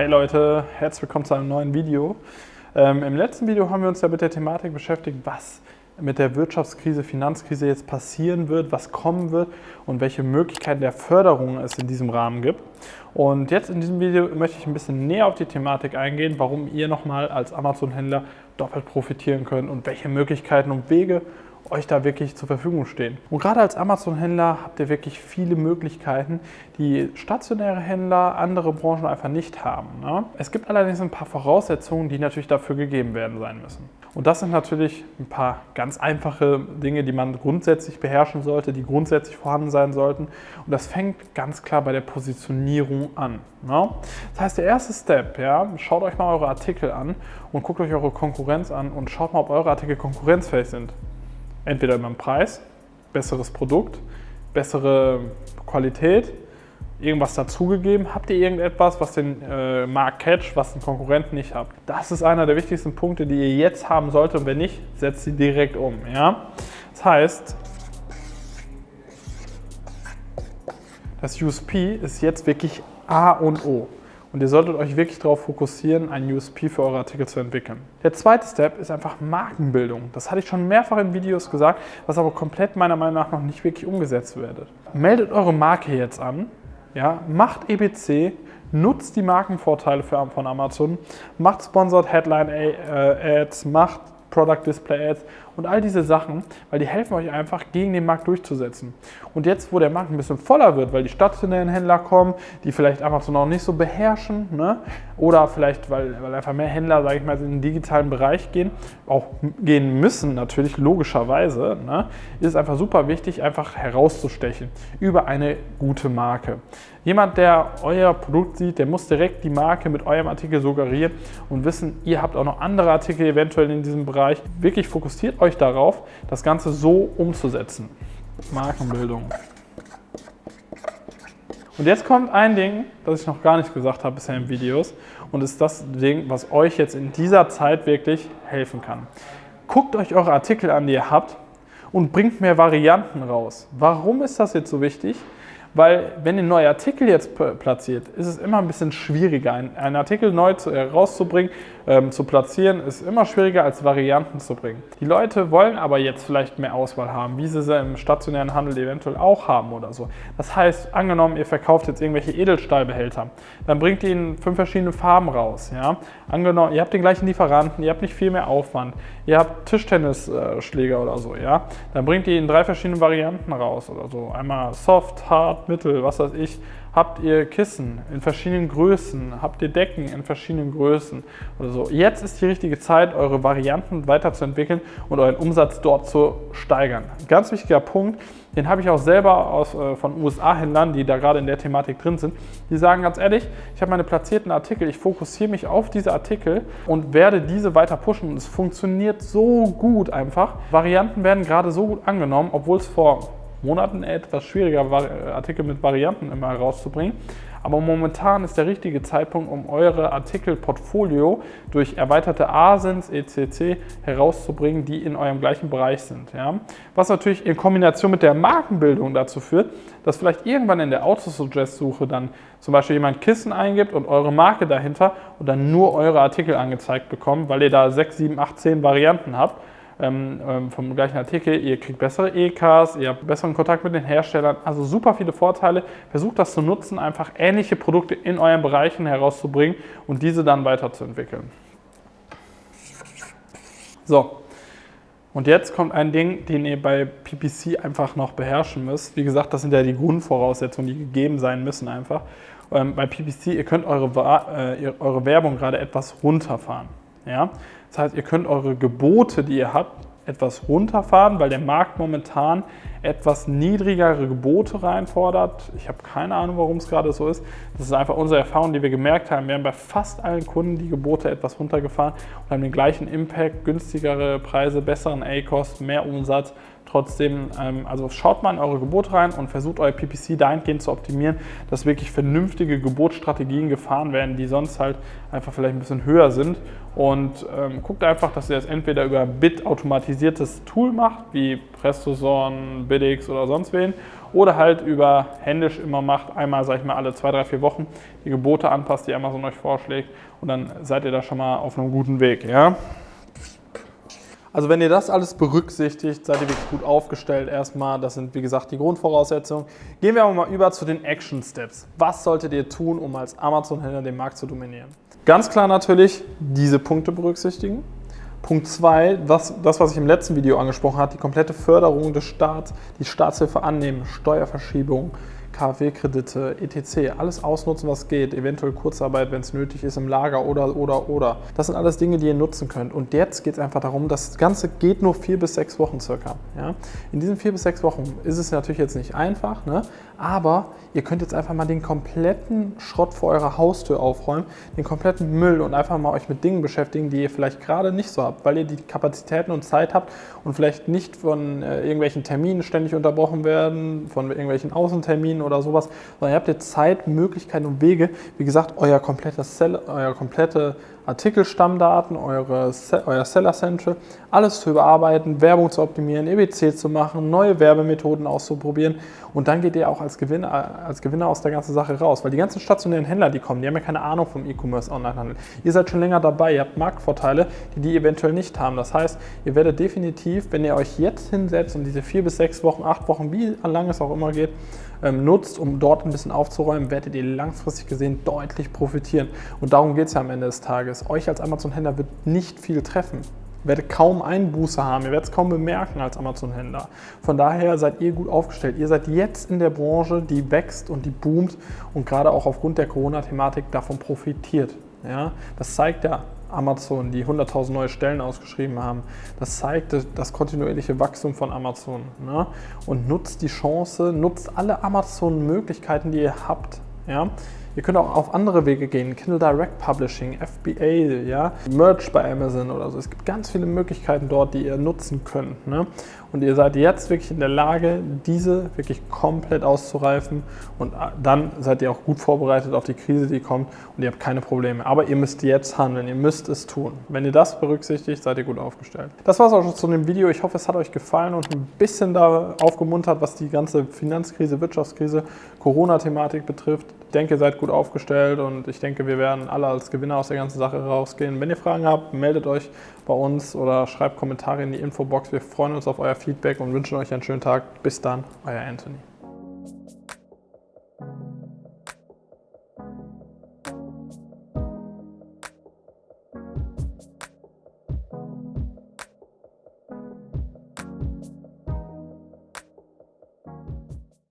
Hey Leute, herzlich willkommen zu einem neuen Video. Ähm, Im letzten Video haben wir uns ja mit der Thematik beschäftigt, was mit der Wirtschaftskrise, Finanzkrise jetzt passieren wird, was kommen wird und welche Möglichkeiten der Förderung es in diesem Rahmen gibt. Und jetzt in diesem Video möchte ich ein bisschen näher auf die Thematik eingehen, warum ihr nochmal als Amazon-Händler doppelt profitieren könnt und welche Möglichkeiten und Wege euch da wirklich zur Verfügung stehen. Und gerade als Amazon-Händler habt ihr wirklich viele Möglichkeiten, die stationäre Händler, andere Branchen einfach nicht haben. Ne? Es gibt allerdings ein paar Voraussetzungen, die natürlich dafür gegeben werden sein müssen. Und das sind natürlich ein paar ganz einfache Dinge, die man grundsätzlich beherrschen sollte, die grundsätzlich vorhanden sein sollten. Und das fängt ganz klar bei der Positionierung an. Ne? Das heißt, der erste Step, ja, schaut euch mal eure Artikel an und guckt euch eure Konkurrenz an und schaut mal, ob eure Artikel konkurrenzfähig sind. Entweder über den Preis, besseres Produkt, bessere Qualität, irgendwas dazugegeben? Habt ihr irgendetwas, was den äh, Markt catcht, was ein Konkurrent nicht habt? Das ist einer der wichtigsten Punkte, die ihr jetzt haben solltet und wenn nicht, setzt sie direkt um. Ja? Das heißt, das USP ist jetzt wirklich A und O. Und ihr solltet euch wirklich darauf fokussieren, einen USP für eure Artikel zu entwickeln. Der zweite Step ist einfach Markenbildung. Das hatte ich schon mehrfach in Videos gesagt, was aber komplett meiner Meinung nach noch nicht wirklich umgesetzt wird. Meldet eure Marke jetzt an, ja, macht EBC, nutzt die Markenvorteile für, von Amazon, macht Sponsored Headline äh, Ads, macht Product Display Ads und all diese Sachen, weil die helfen euch einfach, gegen den Markt durchzusetzen. Und jetzt, wo der Markt ein bisschen voller wird, weil die stationären Händler kommen, die vielleicht Amazon noch nicht so beherrschen, ne? oder vielleicht, weil, weil einfach mehr Händler, sage ich mal, in den digitalen Bereich gehen, auch gehen müssen, natürlich logischerweise, ne? ist es einfach super wichtig, einfach herauszustechen über eine gute Marke. Jemand, der euer Produkt sieht, der muss direkt die Marke mit eurem Artikel suggerieren und wissen, ihr habt auch noch andere Artikel eventuell in diesem Bereich. Wirklich fokussiert euch darauf, das Ganze so umzusetzen. Markenbildung. Und jetzt kommt ein Ding, das ich noch gar nicht gesagt habe bisher in Videos und ist das Ding, was euch jetzt in dieser Zeit wirklich helfen kann. Guckt euch eure Artikel an, die ihr habt und bringt mehr Varianten raus. Warum ist das jetzt so wichtig? Weil wenn ihr neue Artikel jetzt platziert, ist es immer ein bisschen schwieriger. einen Artikel neu zu, herauszubringen, ähm, zu platzieren, ist immer schwieriger als Varianten zu bringen. Die Leute wollen aber jetzt vielleicht mehr Auswahl haben, wie sie sie im stationären Handel eventuell auch haben oder so. Das heißt, angenommen, ihr verkauft jetzt irgendwelche Edelstahlbehälter, dann bringt ihr in fünf verschiedene Farben raus. Ja? Angenommen, ihr habt den gleichen Lieferanten, ihr habt nicht viel mehr Aufwand, ihr habt Tischtennisschläger oder so, ja? dann bringt ihr in drei verschiedenen Varianten raus oder so. Einmal Soft, Hard, Mittel, was weiß ich habt ihr Kissen in verschiedenen Größen, habt ihr Decken in verschiedenen Größen oder so. Jetzt ist die richtige Zeit, eure Varianten weiterzuentwickeln und euren Umsatz dort zu steigern. ganz wichtiger Punkt, den habe ich auch selber aus, äh, von USA-Händlern, die da gerade in der Thematik drin sind. Die sagen ganz ehrlich, ich habe meine platzierten Artikel, ich fokussiere mich auf diese Artikel und werde diese weiter pushen. Und es funktioniert so gut einfach. Varianten werden gerade so gut angenommen, obwohl es vor Monaten etwas schwieriger, Artikel mit Varianten immer herauszubringen. Aber momentan ist der richtige Zeitpunkt, um eure Artikelportfolio durch erweiterte ASINs, ECC herauszubringen, die in eurem gleichen Bereich sind. Ja? Was natürlich in Kombination mit der Markenbildung dazu führt, dass vielleicht irgendwann in der Autosuggest-Suche dann zum Beispiel jemand Kissen eingibt und eure Marke dahinter und dann nur eure Artikel angezeigt bekommt, weil ihr da 6, 7, 8, 10 Varianten habt ähm, ähm, vom gleichen Artikel. Ihr kriegt bessere EKs, ihr habt besseren Kontakt mit den Herstellern. Also super viele Vorteile. Versucht das zu nutzen, einfach ähnliche Produkte in euren Bereichen herauszubringen und diese dann weiterzuentwickeln. So, und jetzt kommt ein Ding, den ihr bei PPC einfach noch beherrschen müsst. Wie gesagt, das sind ja die Grundvoraussetzungen, die gegeben sein müssen einfach. Ähm, bei PPC, ihr könnt eure, äh, eure Werbung gerade etwas runterfahren. Ja? Das heißt, ihr könnt eure Gebote, die ihr habt, etwas runterfahren, weil der Markt momentan etwas niedrigere Gebote reinfordert. Ich habe keine Ahnung, warum es gerade so ist. Das ist einfach unsere Erfahrung, die wir gemerkt haben. Wir haben bei fast allen Kunden die Gebote etwas runtergefahren und haben den gleichen Impact, günstigere Preise, besseren A-Kost, mehr Umsatz Trotzdem, ähm, also schaut mal in eure Gebote rein und versucht euer PPC dahingehend zu optimieren, dass wirklich vernünftige Gebotsstrategien gefahren werden, die sonst halt einfach vielleicht ein bisschen höher sind. Und ähm, guckt einfach, dass ihr das entweder über Bit automatisiertes Tool macht, wie PrestoSorn, Bidix oder sonst wen, oder halt über händisch immer macht, einmal, sag ich mal, alle zwei, drei, vier Wochen die Gebote anpasst, die Amazon euch vorschlägt und dann seid ihr da schon mal auf einem guten Weg, ja. Also wenn ihr das alles berücksichtigt, seid ihr wirklich gut aufgestellt erstmal. Das sind wie gesagt die Grundvoraussetzungen. Gehen wir aber mal über zu den Action Steps. Was solltet ihr tun, um als Amazon-Händler den Markt zu dominieren? Ganz klar natürlich diese Punkte berücksichtigen. Punkt 2, das, was ich im letzten Video angesprochen habe, die komplette Förderung des Staats, die Staatshilfe annehmen, Steuerverschiebung, KfW-Kredite, etc. Alles ausnutzen, was geht. Eventuell Kurzarbeit, wenn es nötig ist, im Lager oder, oder, oder. Das sind alles Dinge, die ihr nutzen könnt. Und jetzt geht es einfach darum, das Ganze geht nur vier bis sechs Wochen circa. Ja? In diesen vier bis sechs Wochen ist es natürlich jetzt nicht einfach, ne? aber ihr könnt jetzt einfach mal den kompletten Schrott vor eurer Haustür aufräumen, den kompletten Müll und einfach mal euch mit Dingen beschäftigen, die ihr vielleicht gerade nicht so habt, weil ihr die Kapazitäten und Zeit habt und vielleicht nicht von äh, irgendwelchen Terminen ständig unterbrochen werden, von irgendwelchen Außenterminen oder sowas, sondern ihr habt jetzt Zeit, Möglichkeiten und Wege, wie gesagt, euer komplettes Cell, euer komplette Artikelstammdaten, eure, euer Seller Central, alles zu überarbeiten, Werbung zu optimieren, EBC zu machen, neue Werbemethoden auszuprobieren und dann geht ihr auch als Gewinner, als Gewinner aus der ganzen Sache raus, weil die ganzen stationären Händler, die kommen, die haben ja keine Ahnung vom E-Commerce Onlinehandel. Ihr seid schon länger dabei, ihr habt Marktvorteile, die die eventuell nicht haben. Das heißt, ihr werdet definitiv, wenn ihr euch jetzt hinsetzt und diese vier bis sechs Wochen, acht Wochen, wie lang es auch immer geht, ähm, nutzt, um dort ein bisschen aufzuräumen, werdet ihr langfristig gesehen deutlich profitieren. Und darum geht es ja am Ende des Tages. Euch als Amazon-Händler wird nicht viel treffen. Ihr werdet kaum Einbuße haben, ihr werdet es kaum bemerken als Amazon-Händler. Von daher seid ihr gut aufgestellt. Ihr seid jetzt in der Branche, die wächst und die boomt und gerade auch aufgrund der Corona-Thematik davon profitiert. Ja, das zeigt ja Amazon, die 100.000 neue Stellen ausgeschrieben haben. Das zeigt das kontinuierliche Wachstum von Amazon. Ne? Und nutzt die Chance, nutzt alle Amazon-Möglichkeiten, die ihr habt. Ja? Ihr könnt auch auf andere Wege gehen, Kindle Direct Publishing, FBA, ja, Merch bei Amazon oder so. Es gibt ganz viele Möglichkeiten dort, die ihr nutzen könnt. Ne? Und ihr seid jetzt wirklich in der Lage, diese wirklich komplett auszureifen und dann seid ihr auch gut vorbereitet auf die Krise, die kommt und ihr habt keine Probleme. Aber ihr müsst jetzt handeln, ihr müsst es tun. Wenn ihr das berücksichtigt, seid ihr gut aufgestellt. Das war es auch schon zu dem Video. Ich hoffe, es hat euch gefallen und ein bisschen da aufgemuntert, was die ganze Finanzkrise, Wirtschaftskrise, Corona-Thematik betrifft. Ich denke, seid gut aufgestellt und ich denke, wir werden alle als Gewinner aus der ganzen Sache rausgehen. Wenn ihr Fragen habt, meldet euch bei uns oder schreibt Kommentare in die Infobox. Wir freuen uns auf euer Feedback und wünschen euch einen schönen Tag. Bis dann, euer Anthony.